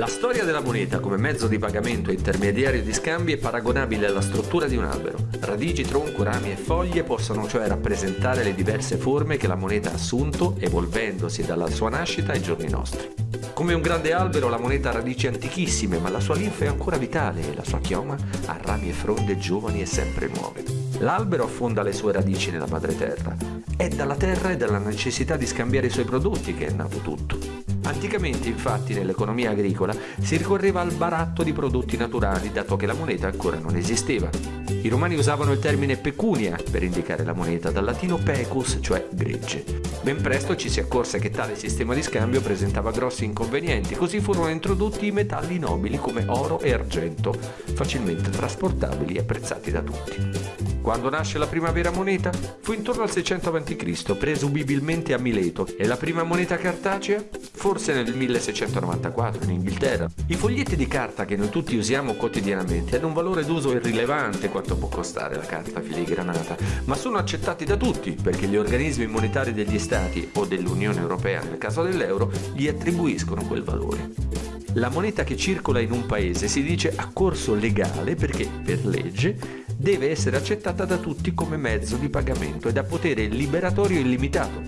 La storia della moneta come mezzo di pagamento e intermediario di scambi è paragonabile alla struttura di un albero. Radici, tronco, rami e foglie possono cioè rappresentare le diverse forme che la moneta ha assunto, evolvendosi dalla sua nascita ai giorni nostri. Come un grande albero la moneta ha radici antichissime, ma la sua linfa è ancora vitale e la sua chioma ha rami e fronde giovani e sempre nuove. L'albero affonda le sue radici nella madre terra. È dalla terra e dalla necessità di scambiare i suoi prodotti che è nato tutto. Anticamente infatti nell'economia agricola si ricorreva al baratto di prodotti naturali dato che la moneta ancora non esisteva. I romani usavano il termine pecunia per indicare la moneta, dal latino pecus, cioè gregge. Ben presto ci si accorse che tale sistema di scambio presentava grossi inconvenienti, così furono introdotti i metalli nobili come oro e argento, facilmente trasportabili e apprezzati da tutti. Quando nasce la prima vera moneta? Fu intorno al 600 a.C., presumibilmente a Mileto, e la prima moneta cartacea? Forse nel 1694 in Inghilterra. I foglietti di carta che noi tutti usiamo quotidianamente hanno un valore d'uso irrilevante quanto può costare la carta filigranata, ma sono accettati da tutti perché gli organismi monetari degli Stati o dell'Unione Europea, nel caso dell'euro, gli attribuiscono quel valore. La moneta che circola in un paese si dice a corso legale perché, per legge, deve essere accettata da tutti come mezzo di pagamento e da potere liberatorio illimitato,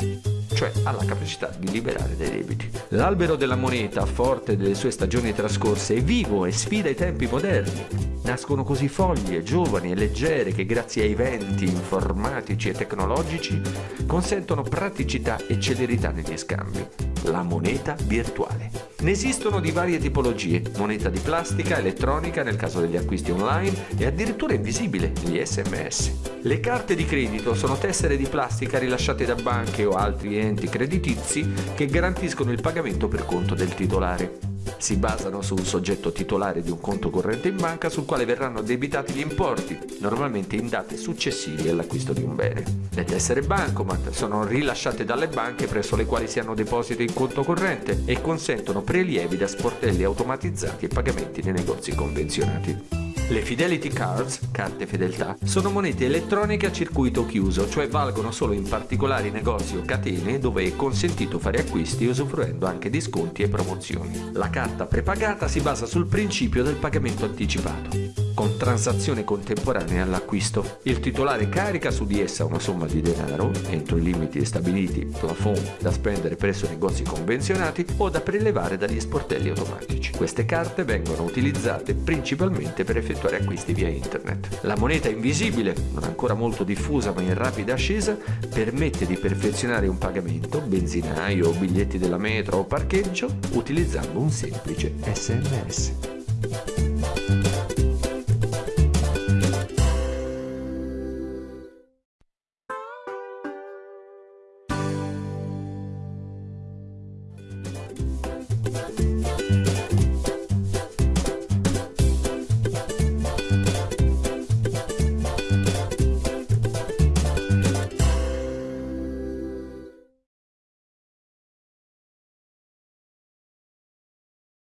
cioè ha la capacità di liberare dai debiti. L'albero della moneta, forte delle sue stagioni trascorse, è vivo e sfida i tempi moderni. Nascono così foglie giovani e leggere che grazie ai venti informatici e tecnologici consentono praticità e celerità negli scambi. La moneta virtuale. Ne esistono di varie tipologie, moneta di plastica, elettronica nel caso degli acquisti online e addirittura invisibile, gli sms. Le carte di credito sono tessere di plastica rilasciate da banche o altri enti creditizi che garantiscono il pagamento per conto del titolare si basano su un soggetto titolare di un conto corrente in banca sul quale verranno addebitati gli importi, normalmente in date successive all'acquisto di un bene. Le tessere bancomat sono rilasciate dalle banche presso le quali si hanno depositi in conto corrente e consentono prelievi da sportelli automatizzati e pagamenti nei negozi convenzionati. Le Fidelity Cards, carte fedeltà, sono monete elettroniche a circuito chiuso, cioè valgono solo in particolari negozi o catene dove è consentito fare acquisti usufruendo anche di sconti e promozioni. La carta prepagata si basa sul principio del pagamento anticipato con transazione contemporanea all'acquisto. Il titolare carica su di essa una somma di denaro, entro i limiti stabiliti, plafond, da spendere presso negozi convenzionati o da prelevare dagli sportelli automatici. Queste carte vengono utilizzate principalmente per effettuare acquisti via internet. La moneta invisibile, non ancora molto diffusa ma in rapida ascesa, permette di perfezionare un pagamento, benzinaio, biglietti della metro o parcheggio, utilizzando un semplice SMS.